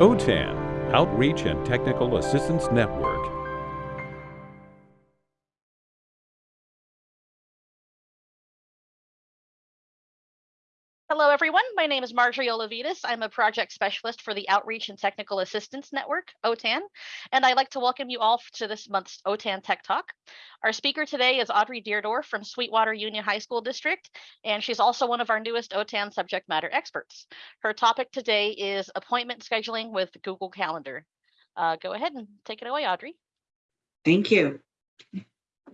OTAN, Outreach and Technical Assistance Network. My name is Marjorie Olavides. I'm a project specialist for the Outreach and Technical Assistance Network, OTAN, and I'd like to welcome you all to this month's OTAN Tech Talk. Our speaker today is Audrey Deerdorf from Sweetwater Union High School District, and she's also one of our newest OTAN subject matter experts. Her topic today is appointment scheduling with Google Calendar. Uh, go ahead and take it away, Audrey. Thank you.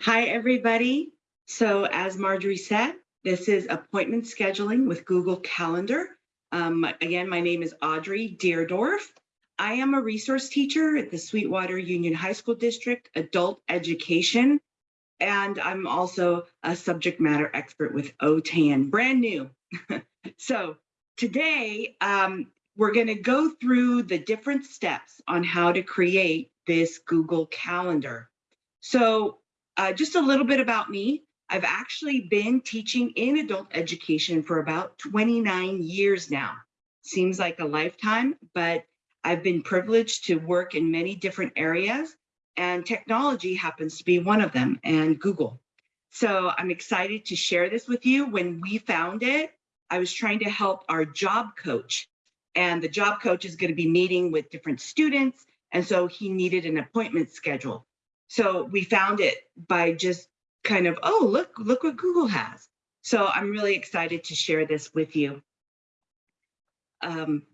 Hi, everybody. So as Marjorie said, this is appointment scheduling with Google Calendar. Um, again, my name is Audrey Deerdorf. I am a resource teacher at the Sweetwater Union High School District, adult education, and I'm also a subject matter expert with OTAN, brand new. so today, um, we're gonna go through the different steps on how to create this Google Calendar. So uh, just a little bit about me. I've actually been teaching in adult education for about 29 years now. Seems like a lifetime, but I've been privileged to work in many different areas and technology happens to be one of them and Google. So I'm excited to share this with you. When we found it, I was trying to help our job coach and the job coach is gonna be meeting with different students. And so he needed an appointment schedule. So we found it by just kind of, oh, look, look what Google has. So I'm really excited to share this with you. Um,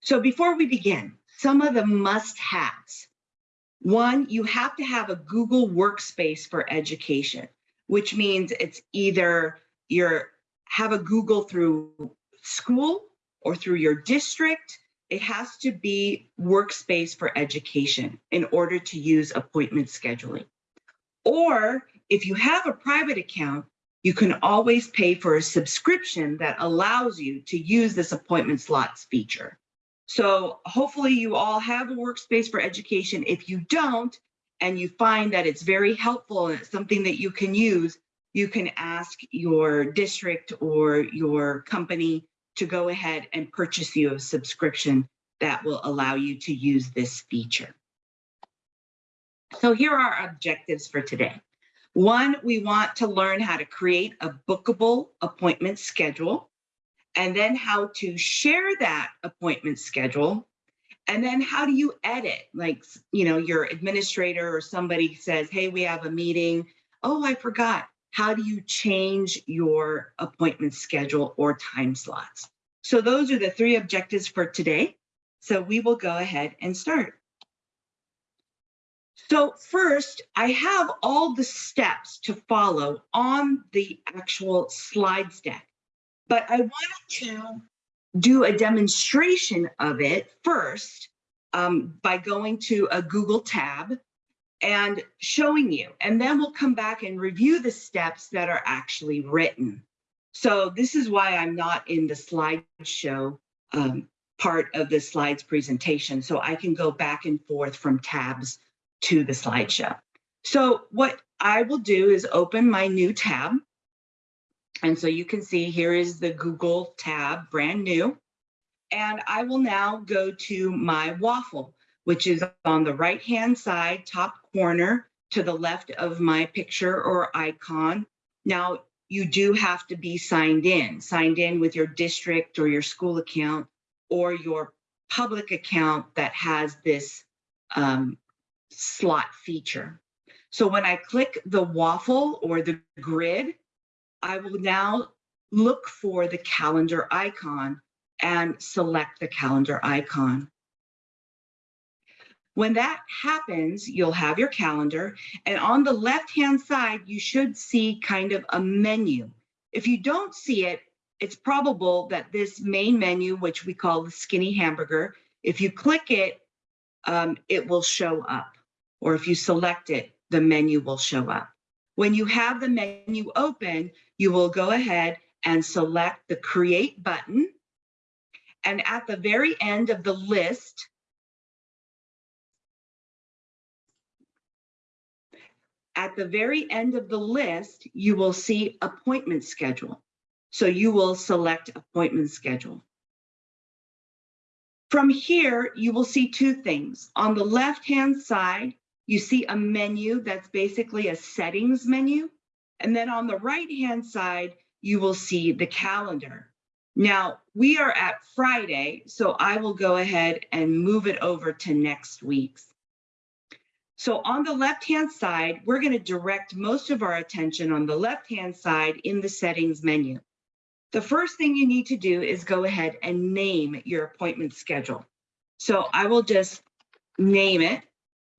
so before we begin, some of the must-haves. One, you have to have a Google workspace for education, which means it's either you're have a Google through school or through your district. It has to be workspace for education in order to use appointment scheduling. Or if you have a private account, you can always pay for a subscription that allows you to use this appointment slots feature. So hopefully you all have a workspace for education. If you don't, and you find that it's very helpful and it's something that you can use, you can ask your district or your company to go ahead and purchase you a subscription that will allow you to use this feature. So here are our objectives for today. One, we want to learn how to create a bookable appointment schedule and then how to share that appointment schedule and then how do you edit? Like you know your administrator or somebody says hey we have a meeting. Oh i forgot. How do you change your appointment schedule or time slots? So those are the three objectives for today. So we will go ahead and start so first, I have all the steps to follow on the actual slides deck, but I wanted to do a demonstration of it first um, by going to a Google tab and showing you, and then we'll come back and review the steps that are actually written. So this is why I'm not in the slideshow um, part of the slides presentation, so I can go back and forth from tabs to the slideshow. So what I will do is open my new tab. And so you can see here is the Google tab, brand new. And I will now go to my waffle, which is on the right-hand side, top corner to the left of my picture or icon. Now, you do have to be signed in, signed in with your district or your school account or your public account that has this um, slot feature. So when I click the waffle or the grid, I will now look for the calendar icon and select the calendar icon. When that happens, you'll have your calendar and on the left-hand side, you should see kind of a menu. If you don't see it, it's probable that this main menu, which we call the skinny hamburger, if you click it, um, it will show up or if you select it, the menu will show up. When you have the menu open, you will go ahead and select the create button. And at the very end of the list, at the very end of the list, you will see appointment schedule. So you will select appointment schedule. From here, you will see two things. On the left-hand side, you see a menu that's basically a settings menu. And then on the right-hand side, you will see the calendar. Now, we are at Friday, so I will go ahead and move it over to next week's. So on the left-hand side, we're going to direct most of our attention on the left-hand side in the settings menu. The first thing you need to do is go ahead and name your appointment schedule. So I will just name it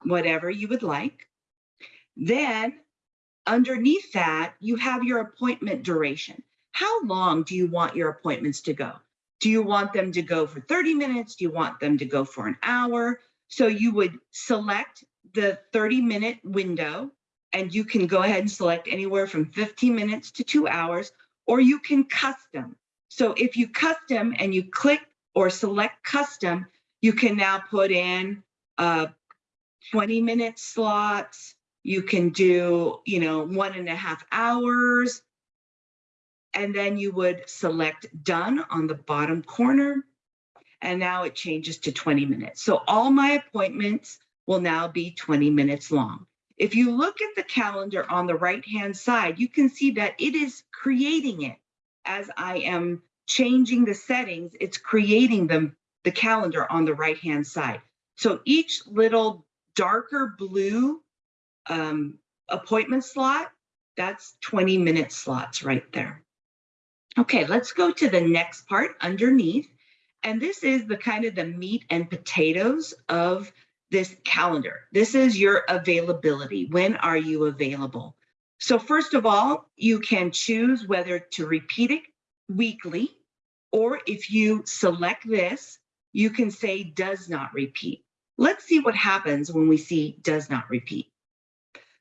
whatever you would like. Then underneath that, you have your appointment duration. How long do you want your appointments to go? Do you want them to go for 30 minutes? Do you want them to go for an hour? So you would select the 30 minute window and you can go ahead and select anywhere from 15 minutes to two hours, or you can custom. So if you custom and you click or select custom, you can now put in uh, 20 minute slots. You can do, you know, one and a half hours. And then you would select done on the bottom corner. And now it changes to 20 minutes. So all my appointments will now be 20 minutes long. If you look at the calendar on the right-hand side, you can see that it is creating it as I am changing the settings, it's creating them, the calendar on the right-hand side. So each little darker blue um, appointment slot, that's 20 minute slots right there. Okay, let's go to the next part underneath. And this is the kind of the meat and potatoes of this calendar. This is your availability. When are you available? So first of all, you can choose whether to repeat it weekly, or if you select this, you can say does not repeat. Let's see what happens when we see does not repeat.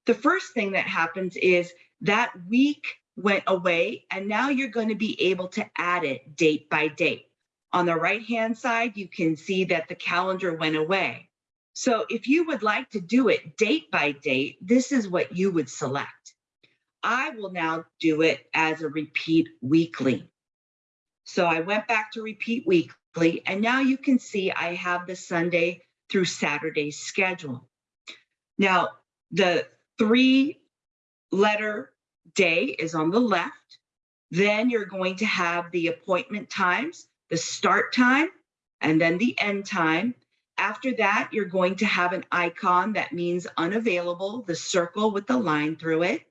The first thing that happens is that week went away and now you're going to be able to add it date by date. On the right hand side, you can see that the calendar went away. So if you would like to do it date by date, this is what you would select. I will now do it as a repeat weekly. So I went back to repeat weekly and now you can see I have the Sunday through Saturday's schedule. Now the three letter day is on the left. Then you're going to have the appointment times, the start time, and then the end time. After that, you're going to have an icon that means unavailable, the circle with the line through it.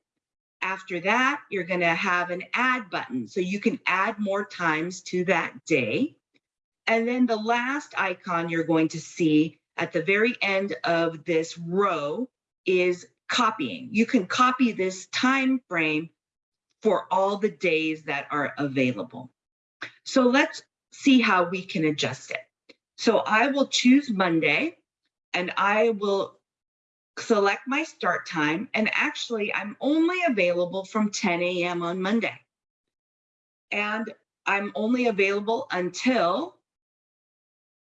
After that, you're going to have an add button. So you can add more times to that day. And then the last icon you're going to see at the very end of this row is copying. You can copy this time frame for all the days that are available. So let's see how we can adjust it. So I will choose Monday and I will select my start time. And actually, I'm only available from 10 a.m. on Monday. And I'm only available until,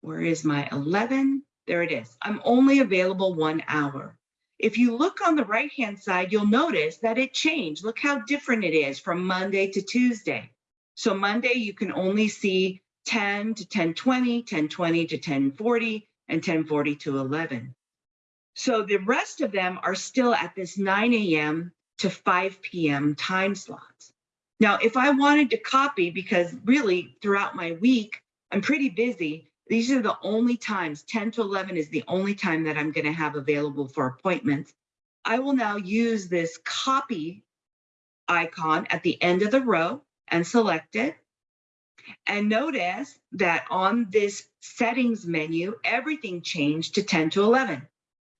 where is my 11? There it is. I'm only available one hour. If you look on the right-hand side, you'll notice that it changed. Look how different it is from Monday to Tuesday. So Monday, you can only see 10 to 1020, 1020 to 1040, and 1040 to 11. So the rest of them are still at this 9 a.m. to 5 p.m. time slots. Now, if I wanted to copy, because really throughout my week, I'm pretty busy, these are the only times, 10 to 11 is the only time that I'm gonna have available for appointments. I will now use this copy icon at the end of the row and select it. And notice that on this settings menu, everything changed to 10 to 11,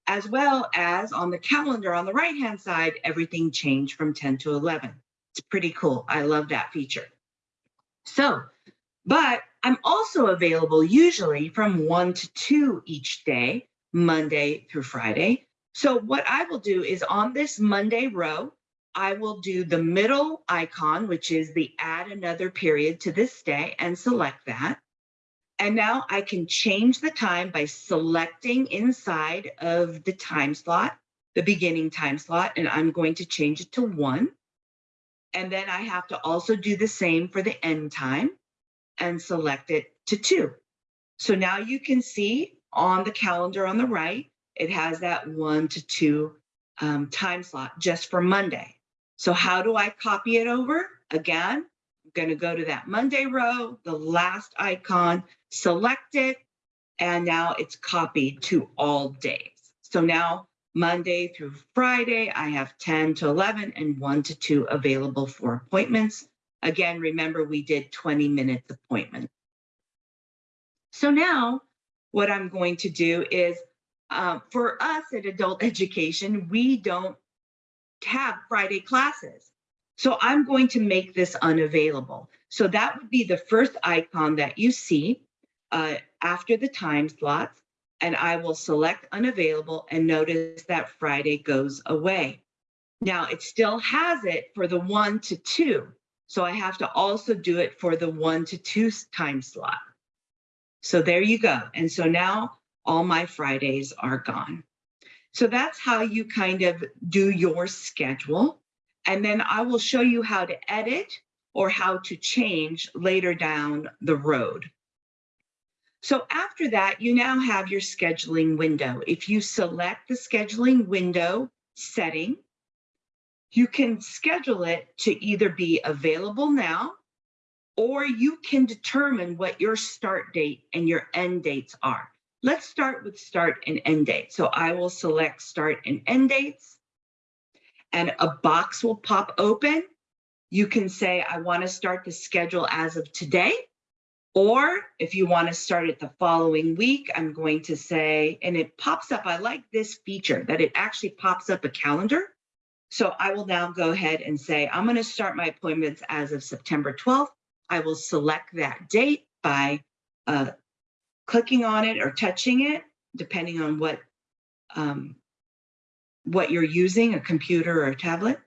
as well as on the calendar on the right-hand side, everything changed from 10 to 11. It's pretty cool. I love that feature. So, but I'm also available usually from one to two each day, Monday through Friday. So what I will do is on this Monday row, I will do the middle icon, which is the add another period to this day and select that. And now I can change the time by selecting inside of the time slot, the beginning time slot, and I'm going to change it to one. And then I have to also do the same for the end time and select it to two. So now you can see on the calendar on the right, it has that one to two um, time slot just for Monday. So how do I copy it over? Again, I'm going to go to that Monday row, the last icon, select it, and now it's copied to all days. So now Monday through Friday, I have 10 to 11 and 1 to 2 available for appointments. Again, remember we did 20 minutes appointment. So now what I'm going to do is um, for us at adult education, we don't have Friday classes. So I'm going to make this unavailable. So that would be the first icon that you see uh, after the time slots. And I will select unavailable and notice that Friday goes away. Now it still has it for the one to two. So I have to also do it for the one to two time slot. So there you go. And so now all my Fridays are gone. So that's how you kind of do your schedule. And then I will show you how to edit or how to change later down the road. So after that, you now have your scheduling window. If you select the scheduling window setting, you can schedule it to either be available now, or you can determine what your start date and your end dates are. Let's start with start and end date. So I will select start and end dates and a box will pop open. You can say, I want to start the schedule as of today. Or if you want to start it the following week, I'm going to say, and it pops up. I like this feature that it actually pops up a calendar. So I will now go ahead and say, I'm going to start my appointments as of September 12th. I will select that date by uh, clicking on it or touching it, depending on what, um, what you're using, a computer or a tablet.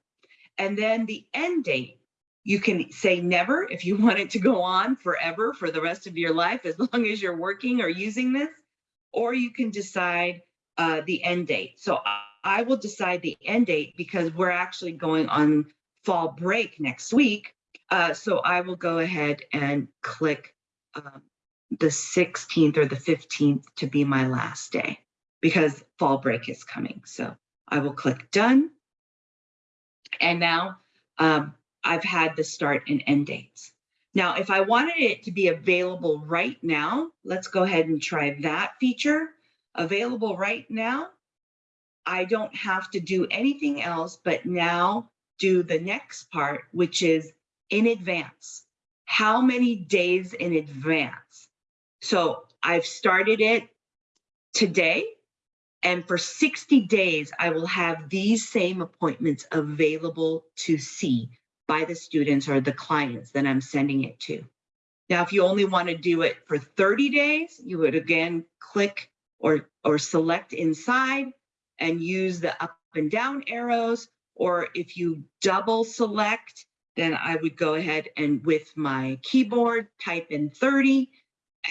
And then the end date, you can say never if you want it to go on forever for the rest of your life, as long as you're working or using this, or you can decide uh, the end date. So I will decide the end date because we're actually going on fall break next week. Uh, so I will go ahead and click um, the 16th or the 15th to be my last day because fall break is coming. So I will click done. And now um, I've had the start and end dates. Now, if I wanted it to be available right now, let's go ahead and try that feature. Available right now, I don't have to do anything else but now do the next part, which is in advance. How many days in advance? So I've started it today. And for 60 days, I will have these same appointments available to see by the students or the clients that I'm sending it to. Now, if you only want to do it for 30 days, you would again click or, or select inside and use the up and down arrows. Or if you double select, then I would go ahead and with my keyboard type in 30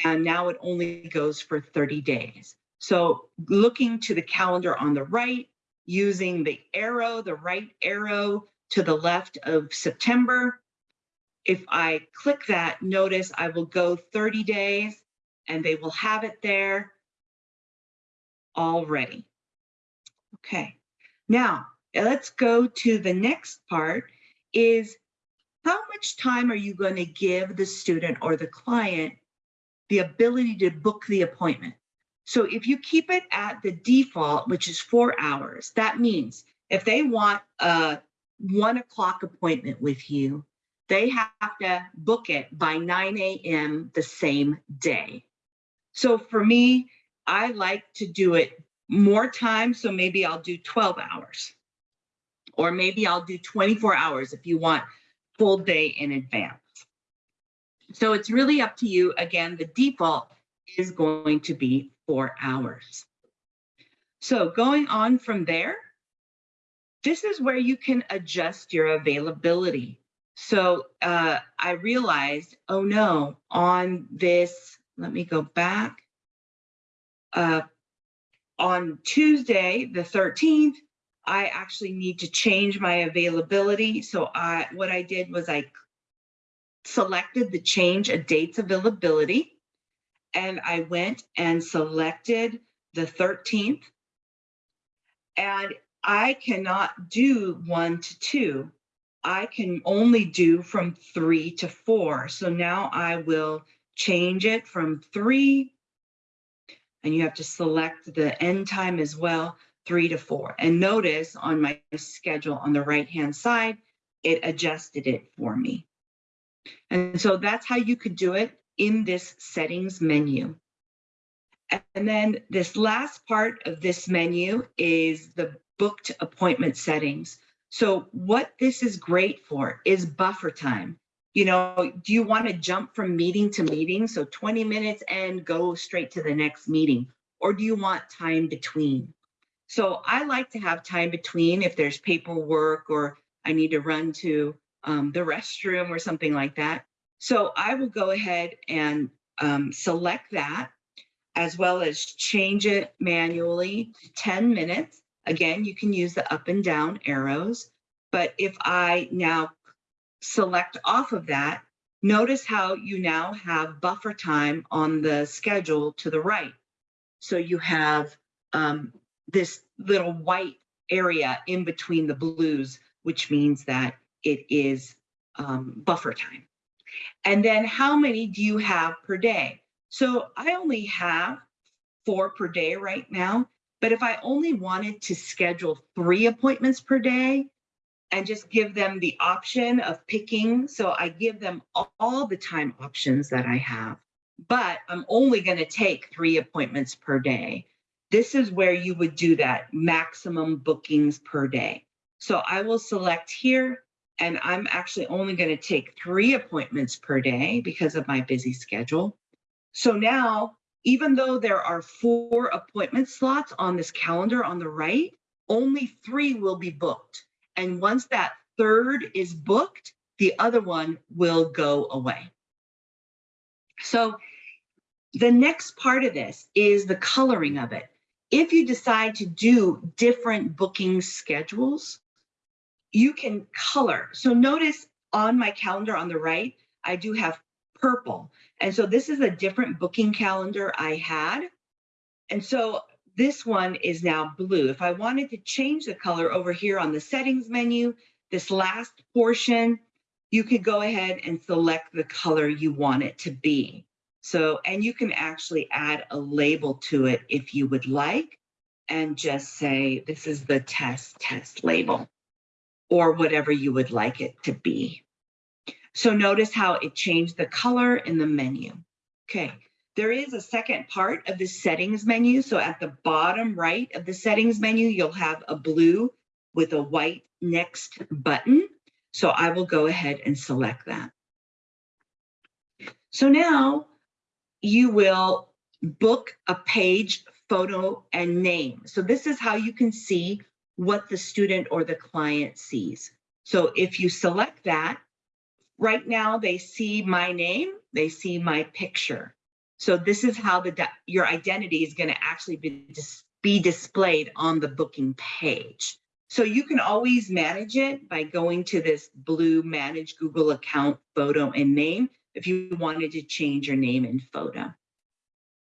and now it only goes for 30 days. So looking to the calendar on the right, using the arrow, the right arrow to the left of September, if I click that, notice I will go 30 days and they will have it there already. Okay, now let's go to the next part is how much time are you going to give the student or the client the ability to book the appointment. So if you keep it at the default, which is four hours, that means if they want a one o'clock appointment with you, they have to book it by 9 a.m. the same day. So for me, I like to do it more time. So maybe I'll do 12 hours or maybe I'll do 24 hours if you want full day in advance. So it's really up to you. Again, the default is going to be four hours. So going on from there, this is where you can adjust your availability. So uh, I realized, oh no, on this, let me go back. Uh, on Tuesday, the 13th, I actually need to change my availability. So I, what I did was I selected the change a date's availability. and I went and selected the 13th. And I cannot do one to two. I can only do from three to four. So now I will change it from three. And you have to select the end time as well, three to four. And notice on my schedule on the right-hand side, it adjusted it for me. And so that's how you could do it in this settings menu. And then this last part of this menu is the booked appointment settings. So what this is great for is buffer time. You know, do you want to jump from meeting to meeting? So 20 minutes and go straight to the next meeting, or do you want time between? So I like to have time between if there's paperwork or I need to run to um, the restroom or something like that. So I will go ahead and um, select that as well as change it manually to 10 minutes. Again, you can use the up and down arrows. But if I now select off of that, notice how you now have buffer time on the schedule to the right. So you have um, this little white area in between the blues, which means that it is um, buffer time. And then how many do you have per day? So I only have four per day right now, but if I only wanted to schedule three appointments per day and just give them the option of picking, so I give them all the time options that I have, but I'm only going to take three appointments per day. This is where you would do that maximum bookings per day. So I will select here and I'm actually only going to take three appointments per day because of my busy schedule. So now, even though there are four appointment slots on this calendar on the right, only three will be booked. And once that third is booked, the other one will go away. So the next part of this is the coloring of it. If you decide to do different booking schedules, you can color. So notice on my calendar on the right, I do have purple. And so this is a different booking calendar I had. And so this one is now blue. If I wanted to change the color over here on the settings menu, this last portion, you could go ahead and select the color you want it to be. So, and you can actually add a label to it if you would like, and just say, this is the test test label or whatever you would like it to be. So notice how it changed the color in the menu. Okay, there is a second part of the settings menu. So at the bottom right of the settings menu, you'll have a blue with a white next button. So I will go ahead and select that. So now you will book a page, photo, and name. So this is how you can see what the student or the client sees. So if you select that, right now they see my name, they see my picture. So this is how the your identity is going to actually be, dis be displayed on the booking page. So you can always manage it by going to this blue manage Google account photo and name if you wanted to change your name and photo.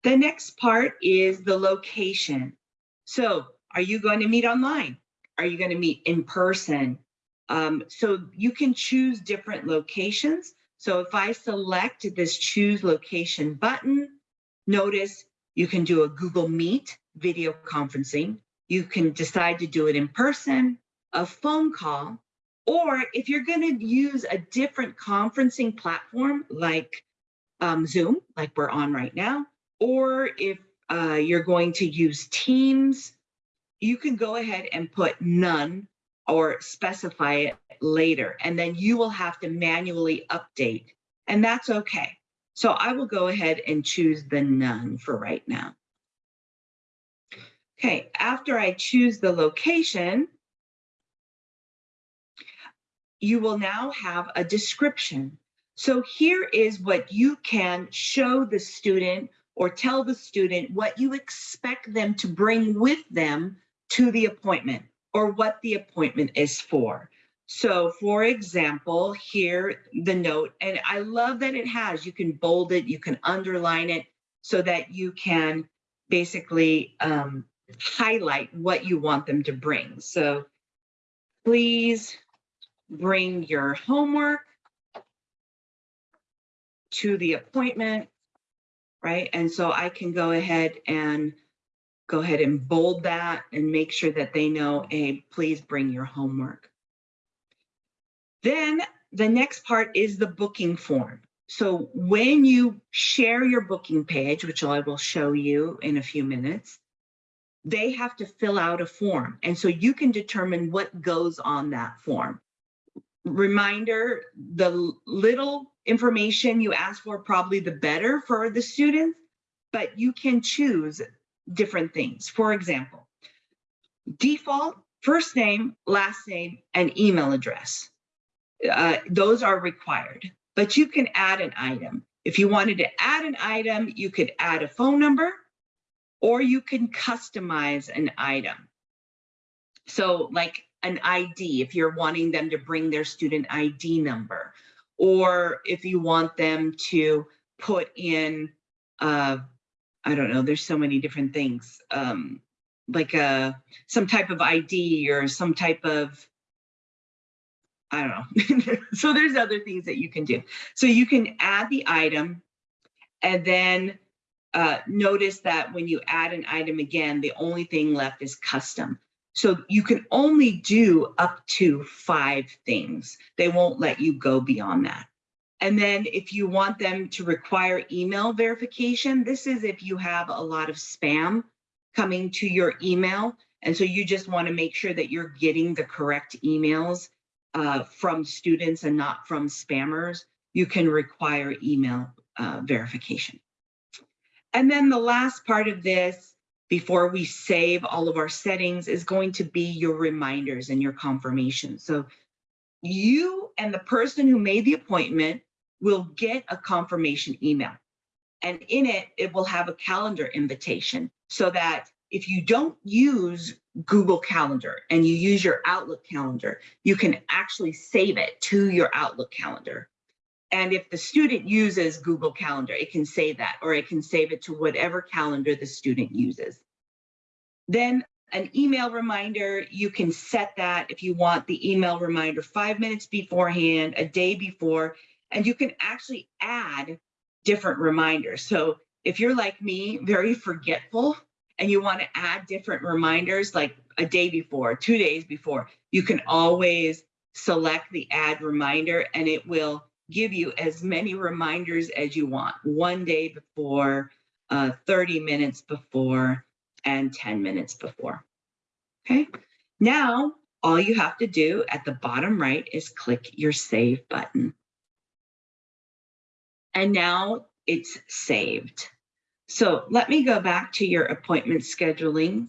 The next part is the location. So are you going to meet online? Are you going to meet in person? Um, so you can choose different locations. So if I select this choose location button, notice you can do a Google Meet video conferencing. You can decide to do it in person, a phone call, or if you're going to use a different conferencing platform like um, Zoom, like we're on right now, or if uh, you're going to use Teams, you can go ahead and put none or specify it later, and then you will have to manually update, and that's okay. So I will go ahead and choose the none for right now. Okay, after I choose the location, you will now have a description. So here is what you can show the student or tell the student what you expect them to bring with them to the appointment or what the appointment is for. So for example, here the note, and I love that it has, you can bold it, you can underline it. so that you can basically um, highlight what you want them to bring. So please bring your homework to the appointment, right? And so I can go ahead and go ahead and bold that and make sure that they know, hey, please bring your homework. Then the next part is the booking form. So when you share your booking page, which I will show you in a few minutes, they have to fill out a form. And so you can determine what goes on that form. Reminder, the little information you ask for, probably the better for the students, but you can choose different things. For example, default, first name, last name, and email address. Uh, those are required, but you can add an item. If you wanted to add an item, you could add a phone number or you can customize an item. So like an ID, if you're wanting them to bring their student ID number, or if you want them to put in, uh, I don't know, there's so many different things, um, like a, some type of ID or some type of, I don't know. so there's other things that you can do. So you can add the item and then uh, notice that when you add an item again, the only thing left is custom. So you can only do up to five things. They won't let you go beyond that. And then if you want them to require email verification, this is if you have a lot of spam coming to your email. And so you just want to make sure that you're getting the correct emails uh, from students and not from spammers. You can require email uh, verification. And then the last part of this, before we save all of our settings, is going to be your reminders and your confirmation. So you and the person who made the appointment will get a confirmation email. And in it, it will have a calendar invitation so that if you don't use Google Calendar and you use your Outlook calendar, you can actually save it to your Outlook calendar. And if the student uses Google Calendar, it can save that, or it can save it to whatever calendar the student uses. Then an email reminder, you can set that if you want the email reminder five minutes beforehand, a day before, and you can actually add different reminders. So if you're like me, very forgetful, and you want to add different reminders like a day before, two days before, you can always select the add reminder and it will give you as many reminders as you want, one day before, uh, 30 minutes before, and 10 minutes before. Okay, now all you have to do at the bottom right is click your save button. And now it's saved. So let me go back to your appointment scheduling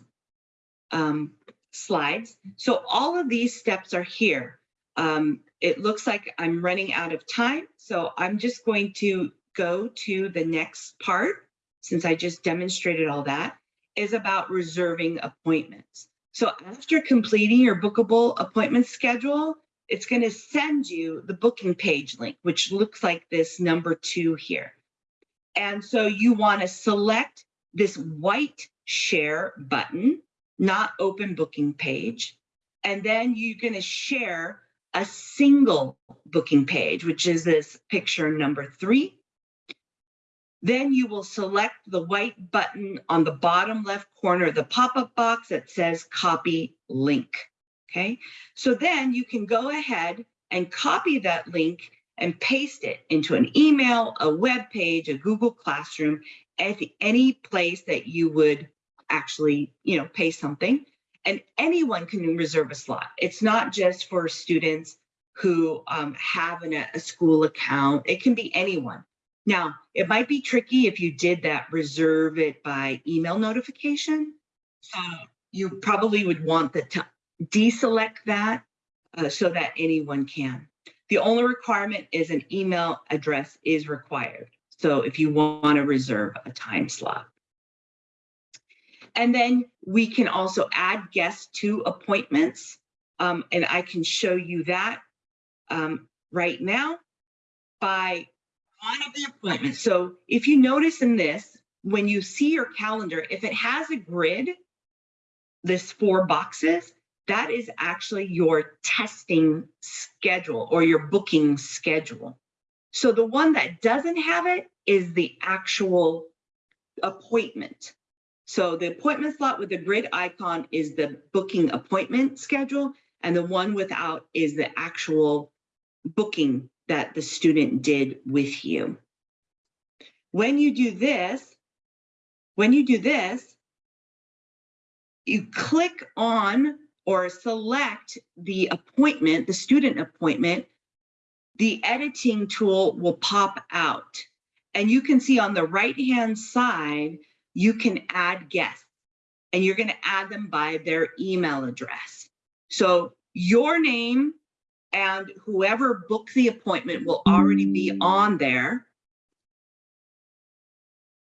um, slides. So all of these steps are here. Um, it looks like I'm running out of time, so I'm just going to go to the next part, since I just demonstrated all that, is about reserving appointments. So after completing your bookable appointment schedule, it's going to send you the booking page link, which looks like this number two here. And so you want to select this white share button, not open booking page. And then you're going to share a single booking page, which is this picture number three. Then you will select the white button on the bottom left corner of the pop-up box that says copy link. Okay, so then you can go ahead and copy that link and paste it into an email, a web page, a Google Classroom, any place that you would actually, you know, pay something and anyone can reserve a slot. It's not just for students who um, have an, a school account. It can be anyone. Now, it might be tricky if you did that reserve it by email notification. So you probably would want to deselect that uh, so that anyone can. The only requirement is an email address is required. So if you want to reserve a time slot. And then we can also add guests to appointments. Um, and I can show you that um, right now by one of the appointments. So if you notice in this, when you see your calendar, if it has a grid, this four boxes, that is actually your testing schedule or your booking schedule. So the one that doesn't have it is the actual appointment. So the appointment slot with the grid icon is the booking appointment schedule, and the one without is the actual booking that the student did with you. When you do this, when you do this, you click on or select the appointment, the student appointment, the editing tool will pop out. And you can see on the right-hand side, you can add guests and you're gonna add them by their email address. So your name and whoever booked the appointment will already be mm. on there.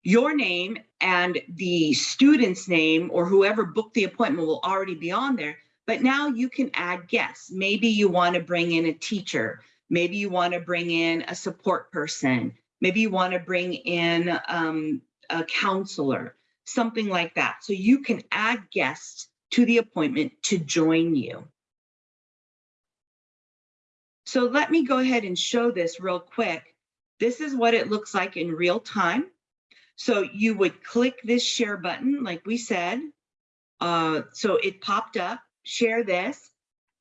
Your name and the student's name or whoever booked the appointment will already be on there. But now you can add guests. Maybe you want to bring in a teacher. Maybe you want to bring in a support person. Maybe you want to bring in um, a counselor, something like that. So you can add guests to the appointment to join you. So let me go ahead and show this real quick. This is what it looks like in real time. So you would click this share button, like we said. Uh, so it popped up, share this,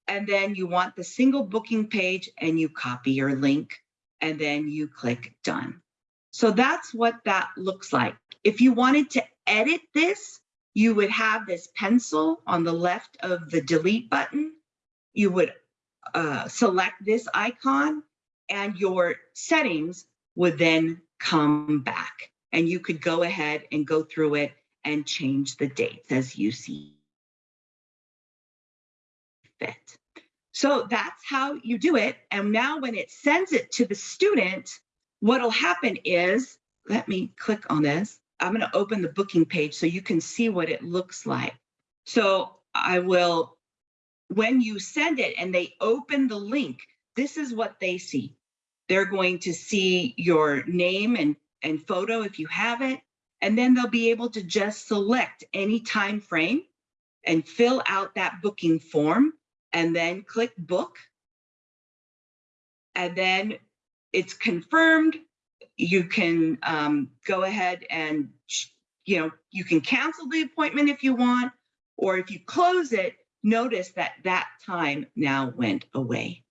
and then you want the single booking page and you copy your link and then you click done. So that's what that looks like. If you wanted to edit this, you would have this pencil on the left of the delete button. You would uh, select this icon and your settings would then come back and you could go ahead and go through it and change the dates as you see fit. So that's how you do it. And now when it sends it to the student, what'll happen is, let me click on this. I'm going to open the booking page so you can see what it looks like. So I will, when you send it and they open the link, this is what they see. They're going to see your name and, and photo if you have it, and then they'll be able to just select any time frame and fill out that booking form and then click book. And then it's confirmed. You can um, go ahead and, you know, you can cancel the appointment if you want, or if you close it, notice that that time now went away.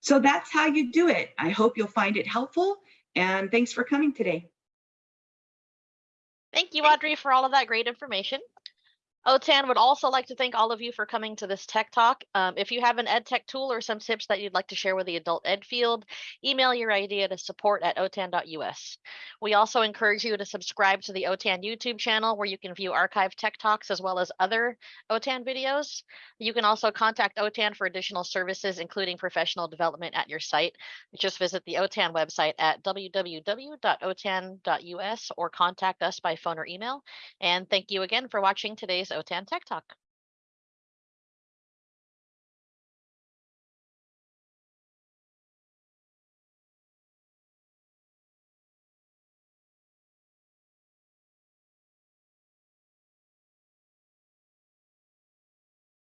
So that's how you do it. I hope you'll find it helpful and thanks for coming today. Thank you, Audrey, for all of that great information. OTAN would also like to thank all of you for coming to this tech talk. Um, if you have an ed tech tool or some tips that you'd like to share with the adult ed field, email your idea to support at otan.us. We also encourage you to subscribe to the OTAN YouTube channel where you can view archived tech talks as well as other OTAN videos. You can also contact OTAN for additional services, including professional development at your site. Just visit the OTAN website at www.otan.us or contact us by phone or email. And thank you again for watching today's OTAN Tech Talk.